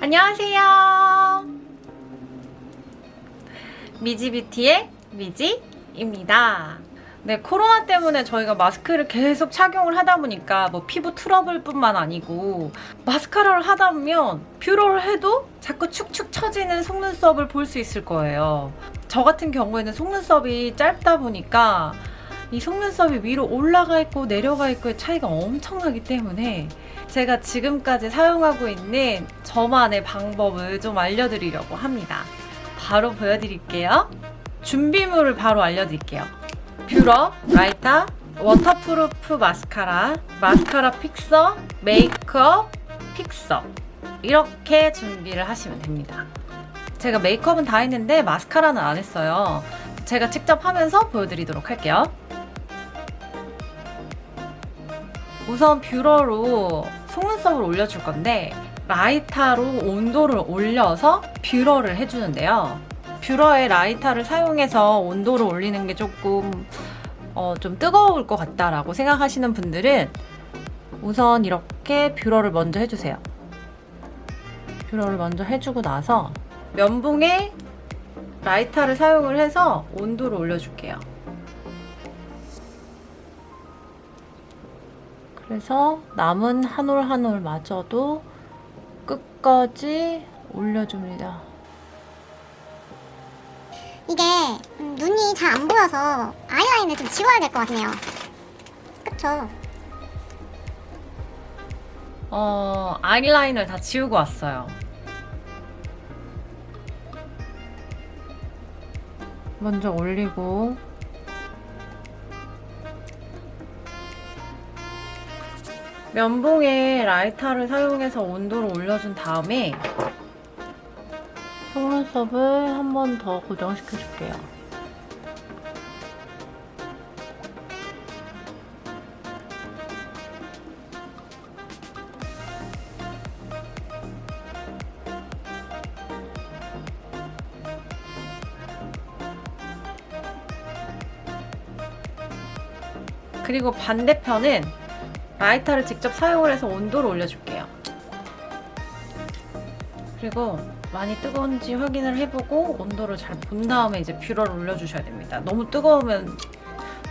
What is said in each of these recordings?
안녕하세요. 미지뷰티의 미지입니다. 네, 코로나 때문에 저희가 마스크를 계속 착용을 하다 보니까 뭐 피부 트러블 뿐만 아니고 마스카라를 하다 보면 뷰러를 해도 자꾸 축축 처지는 속눈썹을 볼 수 있을 거예요. 저 같은 경우에는 속눈썹이 짧다 보니까 이 속눈썹이 위로 올라가 있고 내려가 있고의 차이가 엄청나기 때문에 제가 지금까지 사용하고 있는 저만의 방법을 좀 알려드리려고 합니다. 바로 보여드릴게요. 준비물을 바로 알려드릴게요. 뷰러, 라이터, waterproof 마스카라, 마스카라 픽서, 메이크업, 픽서 이렇게 준비를 하시면 됩니다. 제가 메이크업은 다 했는데 마스카라는 안 했어요. 제가 직접 하면서 보여드리도록 할게요. 우선 뷰러로 속눈썹을 올려줄 건데 라이터로 온도를 올려서 뷰러를 해주는데요. 뷰러에 라이터를 사용해서 온도를 올리는 게 조금 어, 좀 뜨거울 것 같다라고 생각하시는 분들은 우선 이렇게 뷰러를 먼저 해주세요. 뷰러를 먼저 해주고 나서 면봉에 라이터를 사용을 해서 온도를 올려줄게요. 그래서 남은 한 올 한 올 마저도 끝까지 올려줍니다. 이게 음, 눈이 잘 안 보여서 아이라인을 좀 지워야 될 것 같네요. 그쵸? 어, 아이라인을 다 지우고 왔어요. 먼저 올리고 면봉에 라이터를 사용해서 온도를 올려준 다음에 속눈썹을 한 번 더 고정시켜 줄게요. 그리고 반대편은 라이터를 직접 사용을 해서 온도를 올려줄게요. 그리고 많이 뜨거운지 확인을 해보고 온도를 잘 본 다음에 이제 뷰러를 올려주셔야 됩니다. 너무 뜨거우면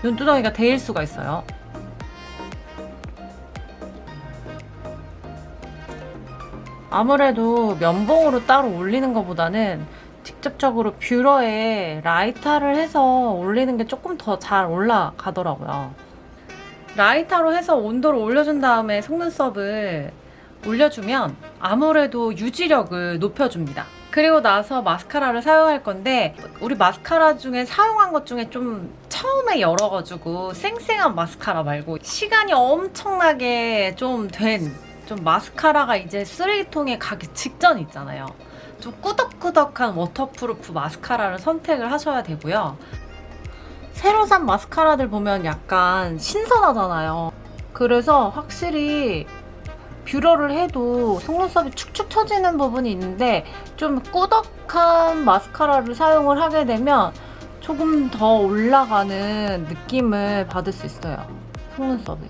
눈두덩이가 데일 수가 있어요. 아무래도 면봉으로 따로 올리는 것보다는 직접적으로 뷰러에 라이터를 해서 올리는 게 조금 더 잘 올라가더라고요. 라이터로 해서 온도를 올려준 다음에 속눈썹을 올려주면 아무래도 유지력을 높여줍니다. 그리고 나서 마스카라를 사용할 건데 우리 마스카라 중에 사용한 것 중에 좀 처음에 열어가지고 쌩쌩한 마스카라 말고 시간이 엄청나게 좀 된좀 마스카라가 이제 쓰레기통에 가기 직전 있잖아요. 좀 꾸덕꾸덕한 waterproof 마스카라를 선택을 하셔야 되고요. 새로 산 마스카라들 보면 약간 신선하잖아요. 그래서 확실히 뷰러를 해도 속눈썹이 축축 처지는 부분이 있는데 좀 꾸덕한 마스카라를 사용을 하게 되면 조금 더 올라가는 느낌을 받을 수 있어요. 속눈썹이.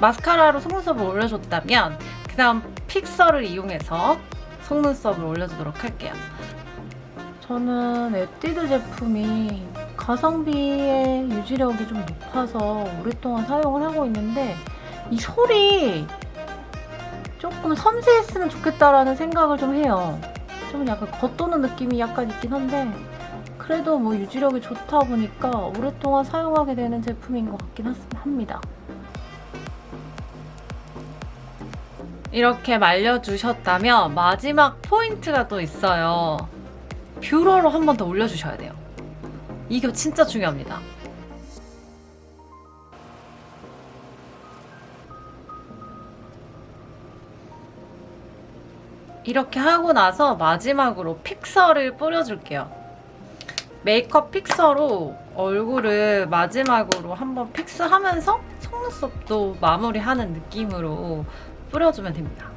마스카라로 속눈썹을 올려줬다면 그 다음 픽서를 이용해서 속눈썹을 올려주도록 할게요. 저는 에뛰드 제품이 가성비의 유지력이 좀 높아서 오랫동안 사용을 하고 있는데 이 솔이 조금 섬세했으면 좋겠다라는 생각을 좀 해요. 좀 약간 겉도는 느낌이 약간 있긴 한데 그래도 뭐 유지력이 좋다 보니까 오랫동안 사용하게 되는 제품인 것 같긴 합니다. 이렇게 말려주셨다면 마지막 포인트가 또 있어요. 뷰러로 한 번 더 올려주셔야 돼요. 이게 진짜 중요합니다. 이렇게 하고 나서 마지막으로 fixer를 뿌려줄게요. 메이크업 fixer로 얼굴을 마지막으로 한번 fix하면서 속눈썹도 마무리하는 느낌으로 뿌려주면 됩니다.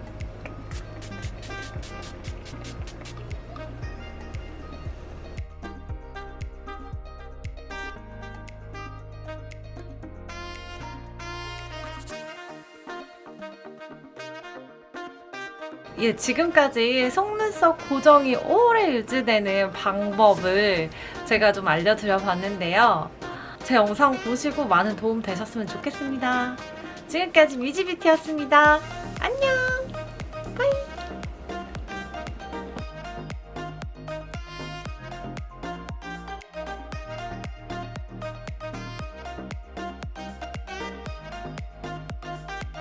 예, 지금까지 속눈썹 고정이 오래 유지되는 방법을 제가 좀 알려드려 봤는데요. 제 영상 보시고 많은 도움 되셨으면 좋겠습니다. 지금까지 뮤지비티였습니다. 안녕!